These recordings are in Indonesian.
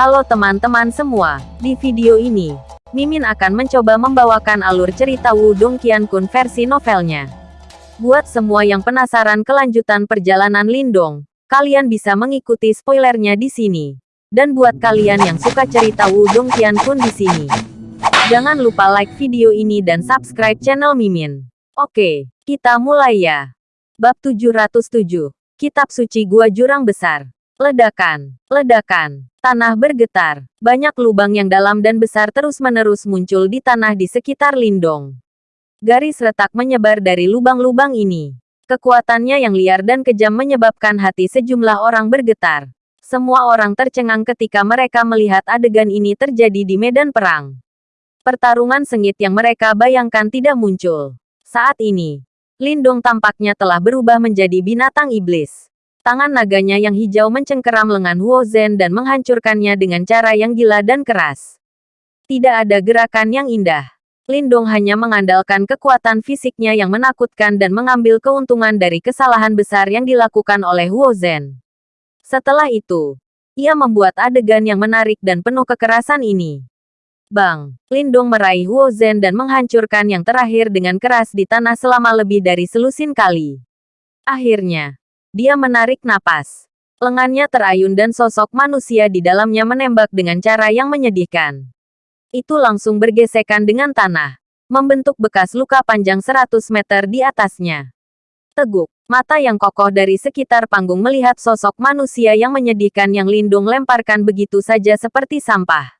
Halo teman-teman semua, di video ini, Mimin akan mencoba membawakan alur cerita Wudong Qiankun versi novelnya. Buat semua yang penasaran kelanjutan perjalanan Lindong, kalian bisa mengikuti spoilernya di sini. Dan buat kalian yang suka cerita Wudong Qiankun di sini, jangan lupa like video ini dan subscribe channel Mimin. Oke, kita mulai ya. Bab 707, Kitab Suci Gua Jurang Besar. Ledakan, ledakan, tanah bergetar. Banyak lubang yang dalam dan besar terus-menerus muncul di tanah di sekitar Lindong. Garis retak menyebar dari lubang-lubang ini. Kekuatannya yang liar dan kejam menyebabkan hati sejumlah orang bergetar. Semua orang tercengang ketika mereka melihat adegan ini terjadi di medan perang. Pertarungan sengit yang mereka bayangkan tidak muncul. Saat ini, Lindong tampaknya telah berubah menjadi binatang iblis. Tangan naganya yang hijau mencengkeram lengan Huo Zhen dan menghancurkannya dengan cara yang gila dan keras. Tidak ada gerakan yang indah. Lindong hanya mengandalkan kekuatan fisiknya yang menakutkan dan mengambil keuntungan dari kesalahan besar yang dilakukan oleh Huo Zhen. Setelah itu, ia membuat adegan yang menarik dan penuh kekerasan ini. Bang, Lindong meraih Huo Zhen dan menghancurkan yang terakhir dengan keras di tanah selama lebih dari selusin kali. Akhirnya, dia menarik napas. Lengannya terayun dan sosok manusia di dalamnya menembak dengan cara yang menyedihkan. Itu langsung bergesekan dengan tanah, membentuk bekas luka panjang 100 meter di atasnya. Teguk, mata yang kokoh dari sekitar panggung melihat sosok manusia yang menyedihkan yang Lindung lemparkan begitu saja seperti sampah.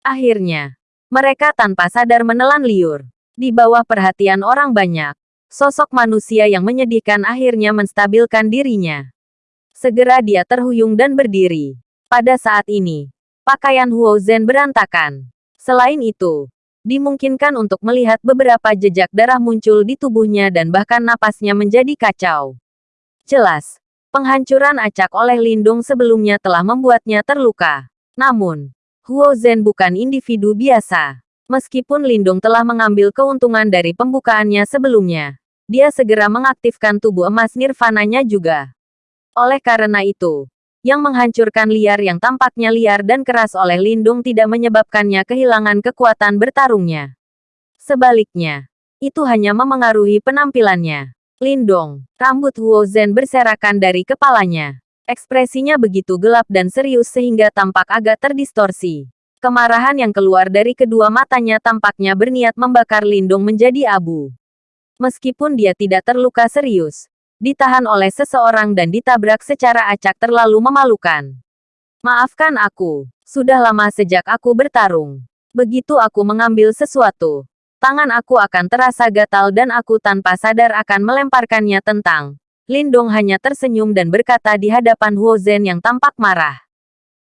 Akhirnya, mereka tanpa sadar menelan liur. Di bawah perhatian orang banyak, Sosok manusia yang menyedihkan akhirnya menstabilkan dirinya. Segera dia terhuyung dan berdiri. Pada saat ini, pakaian Huo Zhen berantakan. Selain itu, dimungkinkan untuk melihat beberapa jejak darah muncul di tubuhnya dan bahkan napasnya menjadi kacau. Jelas, penghancuran acak oleh Lindung sebelumnya telah membuatnya terluka. Namun, Huo Zhen bukan individu biasa. Meskipun Lindung telah mengambil keuntungan dari pembukaannya sebelumnya, dia segera mengaktifkan tubuh emas nirvananya juga. Oleh karena itu, yang menghancurkan liar yang tampaknya liar dan keras oleh Lindung tidak menyebabkannya kehilangan kekuatan bertarungnya. Sebaliknya, itu hanya memengaruhi penampilannya. Lindong, rambut Huo Zhen berserakan dari kepalanya. Ekspresinya begitu gelap dan serius sehingga tampak agak terdistorsi. Kemarahan yang keluar dari kedua matanya tampaknya berniat membakar Lindung menjadi abu meskipun dia tidak terluka serius, ditahan oleh seseorang dan ditabrak secara acak terlalu memalukan. Maafkan aku, sudah lama sejak aku bertarung. Begitu aku mengambil sesuatu, tangan aku akan terasa gatal dan aku tanpa sadar akan melemparkannya tentang. Lindong hanya tersenyum dan berkata di hadapan Huo Zhen yang tampak marah.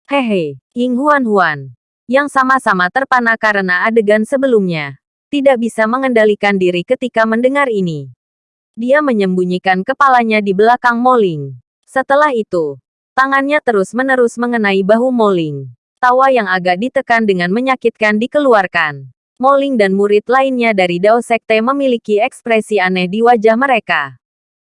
Hehe, Ying Huan Huan. Yang sama-sama terpana karena adegan sebelumnya tidak bisa mengendalikan diri ketika mendengar ini. Dia menyembunyikan kepalanya di belakang Moling. Setelah itu, tangannya terus-menerus mengenai bahu Moling. Tawa yang agak ditekan dengan menyakitkan dikeluarkan. Moling dan murid lainnya dari Dao Sekte memiliki ekspresi aneh di wajah mereka.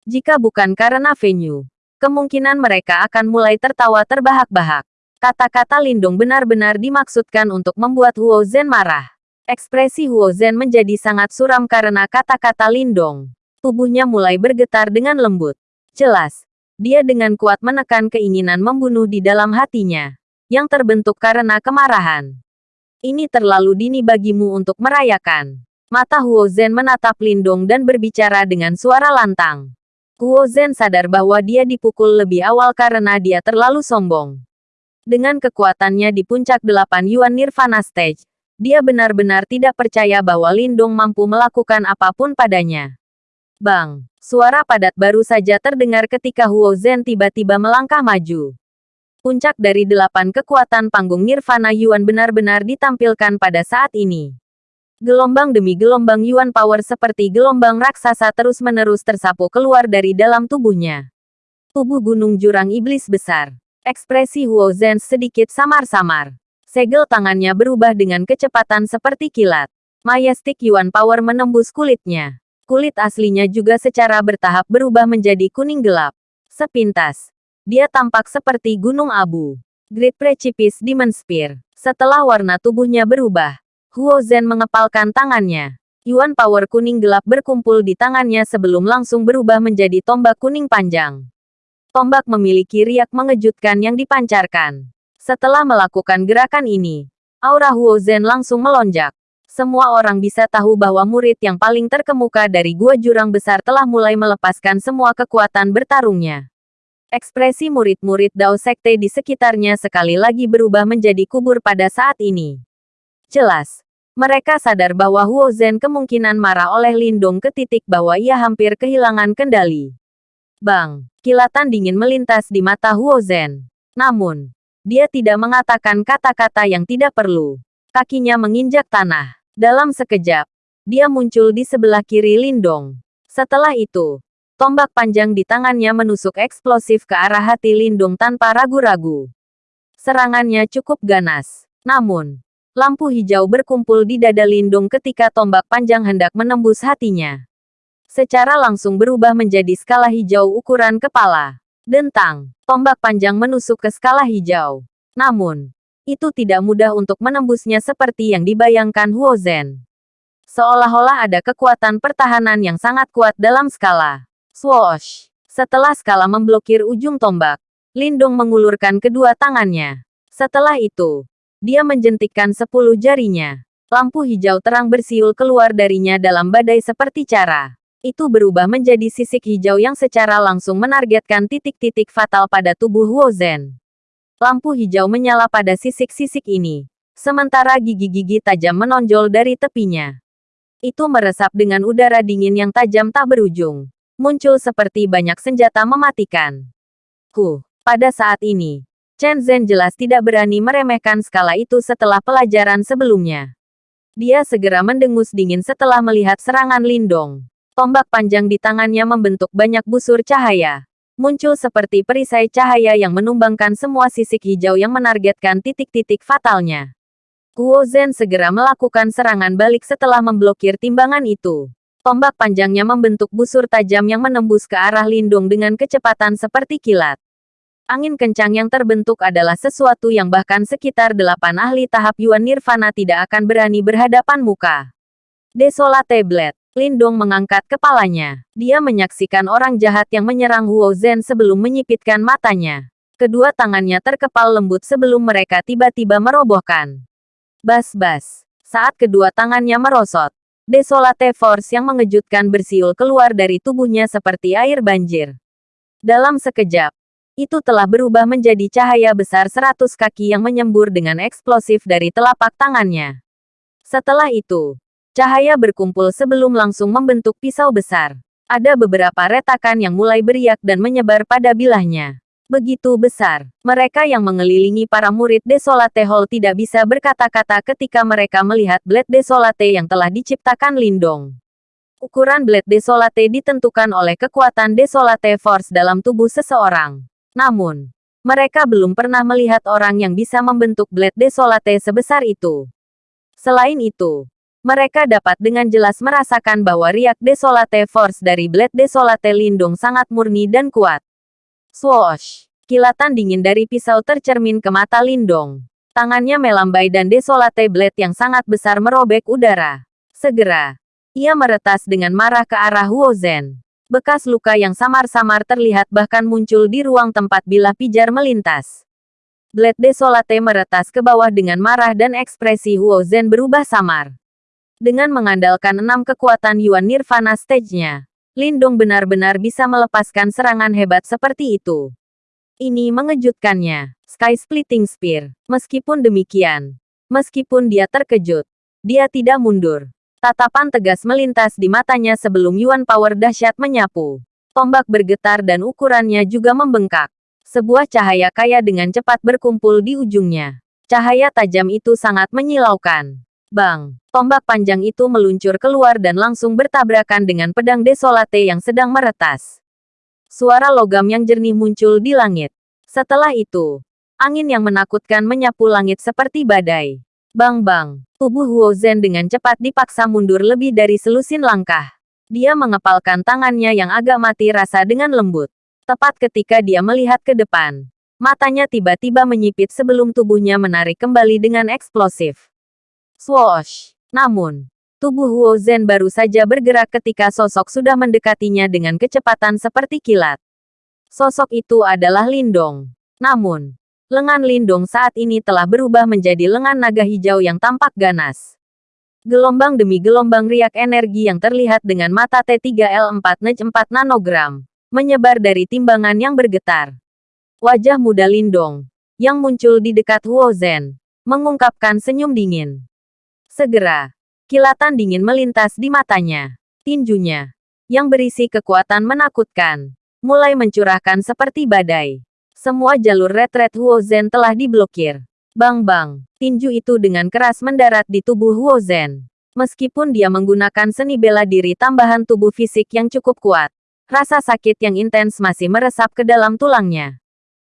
Jika bukan karena venue, kemungkinan mereka akan mulai tertawa terbahak-bahak. Kata-kata Lindung benar-benar dimaksudkan untuk membuat Huo Zhen marah. Ekspresi Huo Zhen menjadi sangat suram karena kata-kata Lindong. Tubuhnya mulai bergetar dengan lembut. Jelas, dia dengan kuat menekan keinginan membunuh di dalam hatinya, yang terbentuk karena kemarahan. Ini terlalu dini bagimu untuk merayakan. Mata Huo Zhen menatap Lindong dan berbicara dengan suara lantang. Huo Zhen sadar bahwa dia dipukul lebih awal karena dia terlalu sombong. Dengan kekuatannya di puncak delapan Yuan Nirvana Stage, dia benar-benar tidak percaya bahwa Lindung mampu melakukan apa pun padanya. Bang, suara padat baru saja terdengar ketika Huo Zhen tiba-tiba melangkah maju. Puncak dari delapan kekuatan panggung Nirvana Yuan benar-benar ditampilkan pada saat ini. Gelombang demi gelombang Yuan Power seperti gelombang raksasa terus-menerus tersapu keluar dari dalam tubuhnya. Tubuh gunung jurang iblis besar. Ekspresi Huo Zhen sedikit samar-samar. Segel tangannya berubah dengan kecepatan seperti kilat. Majestic Yuan Power menembus kulitnya. Kulit aslinya juga secara bertahap berubah menjadi kuning gelap. Sepintas, dia tampak seperti gunung abu. Great Precipice Demon Spear. Setelah warna tubuhnya berubah, Huo Zhen mengepalkan tangannya. Yuan power kuning gelap berkumpul di tangannya sebelum langsung berubah menjadi tombak kuning panjang. Tombak memiliki riak mengejutkan yang dipancarkan. Setelah melakukan gerakan ini, aura Huo Zhen langsung melonjak. Semua orang bisa tahu bahwa murid yang paling terkemuka dari gua jurang besar telah mulai melepaskan semua kekuatan bertarungnya. Ekspresi murid-murid Dao Sekte di sekitarnya sekali lagi berubah menjadi kubur pada saat ini. Jelas, mereka sadar bahwa Huo Zhen kemungkinan marah oleh Lindong ke titik bahwa ia hampir kehilangan kendali. Bang, kilatan dingin melintas di mata Huo Zhen. Namun, dia tidak mengatakan kata-kata yang tidak perlu. Kakinya menginjak tanah. Dalam sekejap, dia muncul di sebelah kiri Lindong. Setelah itu, tombak panjang di tangannya menusuk eksplosif ke arah hati Lindong tanpa ragu-ragu. Serangannya cukup ganas. Namun, Lampu hijau berkumpul di dada Lindung ketika tombak panjang hendak menembus hatinya. Secara langsung berubah menjadi skala hijau ukuran kepala. Dentang, tombak panjang menusuk ke skala hijau. Namun, itu tidak mudah untuk menembusnya seperti yang dibayangkan Huo Zhen. Seolah-olah ada kekuatan pertahanan yang sangat kuat dalam skala. Swoosh! Setelah skala memblokir ujung tombak, Lindung mengulurkan kedua tangannya. Setelah itu, dia menjentikkan sepuluh jarinya. Lampu hijau terang bersiul keluar darinya dalam badai seperti cara. Itu berubah menjadi sisik hijau yang secara langsung menargetkan titik-titik fatal pada tubuh Huo Zhen. Lampu hijau menyala pada sisik-sisik ini. Sementara gigi-gigi tajam menonjol dari tepinya. Itu meresap dengan udara dingin yang tajam tak berujung. Muncul seperti banyak senjata mematikan. Huh, pada saat ini, Chen Zhen jelas tidak berani meremehkan skala itu setelah pelajaran sebelumnya. Dia segera mendengus dingin setelah melihat serangan Lindong. Tombak panjang di tangannya membentuk banyak busur cahaya. Muncul seperti perisai cahaya yang menumbangkan semua sisik hijau yang menargetkan titik-titik fatalnya. Guo Zhen segera melakukan serangan balik setelah memblokir timbangan itu. Tombak panjangnya membentuk busur tajam yang menembus ke arah Lindong dengan kecepatan seperti kilat. Angin kencang yang terbentuk adalah sesuatu yang bahkan sekitar delapan ahli tahap Yuan Nirvana tidak akan berani berhadapan muka. Desolate Blade. Lindong mengangkat kepalanya. Dia menyaksikan orang jahat yang menyerang Huo Zhen sebelum menyipitkan matanya. Kedua tangannya terkepal lembut sebelum mereka tiba-tiba merobohkan. Bas-bas. Saat kedua tangannya merosot, Desolate Force yang mengejutkan bersiul keluar dari tubuhnya seperti air banjir. Dalam sekejap, itu telah berubah menjadi cahaya besar seratus kaki yang menyembur dengan eksplosif dari telapak tangannya. Setelah itu, cahaya berkumpul sebelum langsung membentuk pisau besar. Ada beberapa retakan yang mulai beriak dan menyebar pada bilahnya. Begitu besar, mereka yang mengelilingi para murid Desolate Hall tidak bisa berkata-kata ketika mereka melihat Blade Desolate yang telah diciptakan Lindong. Ukuran Blade Desolate ditentukan oleh kekuatan Desolate Force dalam tubuh seseorang. Namun, mereka belum pernah melihat orang yang bisa membentuk Blade Desolate sebesar itu. Selain itu, mereka dapat dengan jelas merasakan bahwa riak Desolate Force dari Blade Desolate Lindung sangat murni dan kuat. Swoosh! Kilatan dingin dari pisau tercermin ke mata Lindong. Tangannya melambai dan Desolate Blade yang sangat besar merobek udara. Segera, ia meretas dengan marah ke arah Huo Zhen. Bekas luka yang samar-samar terlihat bahkan muncul di ruang tempat bila pijar melintas. Blade Desolate meretas ke bawah dengan marah dan ekspresi Huo Zhen berubah samar. Dengan mengandalkan enam kekuatan Yuan Nirvana stage-nya, Lindong benar-benar bisa melepaskan serangan hebat seperti itu. Ini mengejutkannya. Sky Splitting Spear. Meskipun demikian, meskipun dia terkejut, dia tidak mundur. Tatapan tegas melintas di matanya sebelum Yuan Power dahsyat menyapu. Tombak bergetar dan ukurannya juga membengkak. Sebuah cahaya kaya dengan cepat berkumpul di ujungnya. Cahaya tajam itu sangat menyilaukan. Bang! Tombak panjang itu meluncur keluar dan langsung bertabrakan dengan pedang desolate yang sedang meretas. Suara logam yang jernih muncul di langit. Setelah itu, angin yang menakutkan menyapu langit seperti badai. Bang-bang, tubuh Huo Zhen dengan cepat dipaksa mundur lebih dari selusin langkah. Dia mengepalkan tangannya yang agak mati rasa dengan lembut. Tepat ketika dia melihat ke depan, Matanya tiba-tiba menyipit sebelum tubuhnya menarik kembali dengan eksplosif. Swoosh! Namun, tubuh Huo Zhen baru saja bergerak ketika sosok sudah mendekatinya dengan kecepatan seperti kilat. Sosok itu adalah Lindong. Namun, lengan Lindong saat ini telah berubah menjadi lengan naga hijau yang tampak ganas. Gelombang demi gelombang riak energi yang terlihat dengan mata T3L4 Nej 4 nanogram, menyebar dari timbangan yang bergetar. Wajah muda Lindong, yang muncul di dekat Huo Zhen, mengungkapkan senyum dingin. Segera, kilatan dingin melintas di matanya. Tinjunya, yang berisi kekuatan menakutkan, mulai mencurahkan seperti badai. Semua jalur retret Huo Zhen telah diblokir. Bang-bang, tinju itu dengan keras mendarat di tubuh Huo Zhen. Meskipun dia menggunakan seni bela diri tambahan tubuh fisik yang cukup kuat, rasa sakit yang intens masih meresap ke dalam tulangnya.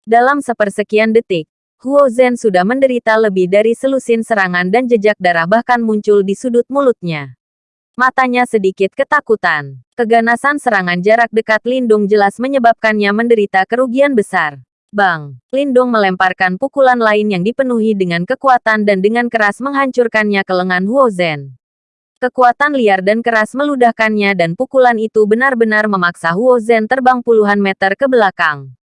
Dalam sepersekian detik, Huo Zhen sudah menderita lebih dari selusin serangan dan jejak darah bahkan muncul di sudut mulutnya. Matanya sedikit ketakutan. Keganasan serangan jarak dekat Lindung jelas menyebabkannya menderita kerugian besar. Bang! Lindung melemparkan pukulan lain yang dipenuhi dengan kekuatan dan dengan keras menghancurkannya ke lengan Huo Zhen. Kekuatan liar dan keras meludahkannya dan pukulan itu benar-benar memaksa Huo Zhen terbang puluhan meter ke belakang.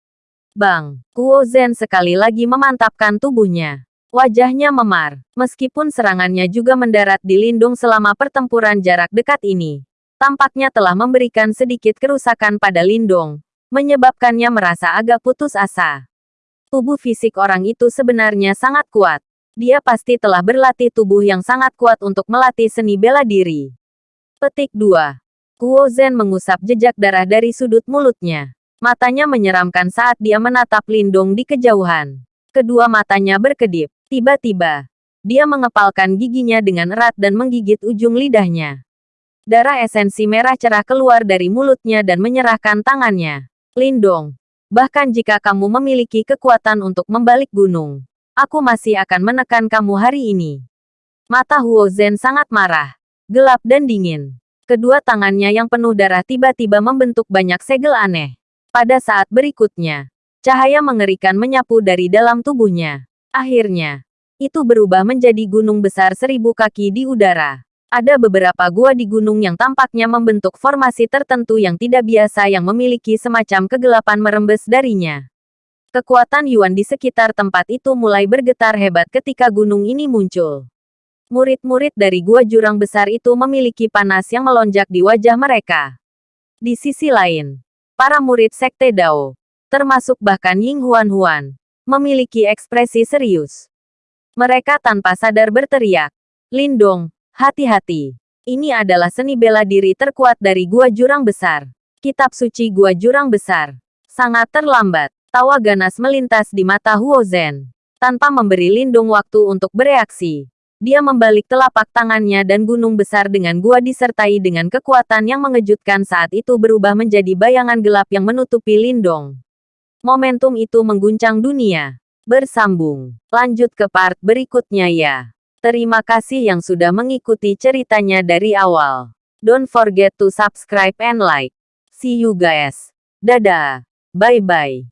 Bang! Huo Zhen sekali lagi memantapkan tubuhnya. Wajahnya memar. Meskipun serangannya juga mendarat di lindung selama pertempuran jarak dekat ini. Tampaknya telah memberikan sedikit kerusakan pada lindung. Menyebabkannya merasa agak putus asa. Tubuh fisik orang itu sebenarnya sangat kuat. Dia pasti telah berlatih tubuh yang sangat kuat untuk melatih seni bela diri. Petik 2. Huo Zhen mengusap jejak darah dari sudut mulutnya. Matanya menyeramkan saat dia menatap Lindung di kejauhan. Kedua matanya berkedip. Tiba-tiba, dia mengepalkan giginya dengan erat dan menggigit ujung lidahnya. Darah esensi merah cerah keluar dari mulutnya dan menyerahkan tangannya. Lindong, bahkan jika kamu memiliki kekuatan untuk membalik gunung, aku masih akan menekan kamu hari ini. Mata Huo Zhen sangat marah, gelap dan dingin. Kedua tangannya yang penuh darah tiba-tiba membentuk banyak segel aneh. Pada saat berikutnya, cahaya mengerikan menyapu dari dalam tubuhnya. Akhirnya, itu berubah menjadi gunung besar seribu kaki di udara. Ada beberapa gua di gunung yang tampaknya membentuk formasi tertentu yang tidak biasa yang memiliki semacam kegelapan merembes darinya. Kekuatan Yuan di sekitar tempat itu mulai bergetar hebat ketika gunung ini muncul. Murid-murid dari gua jurang besar itu memiliki panas yang melonjak di wajah mereka. Di sisi lain, para murid Sekte Dao, termasuk bahkan Ying Huan Huan, memiliki ekspresi serius. Mereka tanpa sadar berteriak, Lindong, hati-hati. Ini adalah seni bela diri terkuat dari Gua Jurang Besar. Kitab suci Gua Jurang Besar. Sangat terlambat. Tawa ganas melintas di mata Huo Zhen. Tanpa memberi Lindung waktu untuk bereaksi. Dia membalik telapak tangannya dan gunung besar dengan gua disertai dengan kekuatan yang mengejutkan saat itu berubah menjadi bayangan gelap yang menutupi Lindong. Momentum itu mengguncang dunia. Bersambung. Lanjut ke part berikutnya ya. Terima kasih yang sudah mengikuti ceritanya dari awal. Don't forget to subscribe and like. See you guys. Dadah. Bye-bye.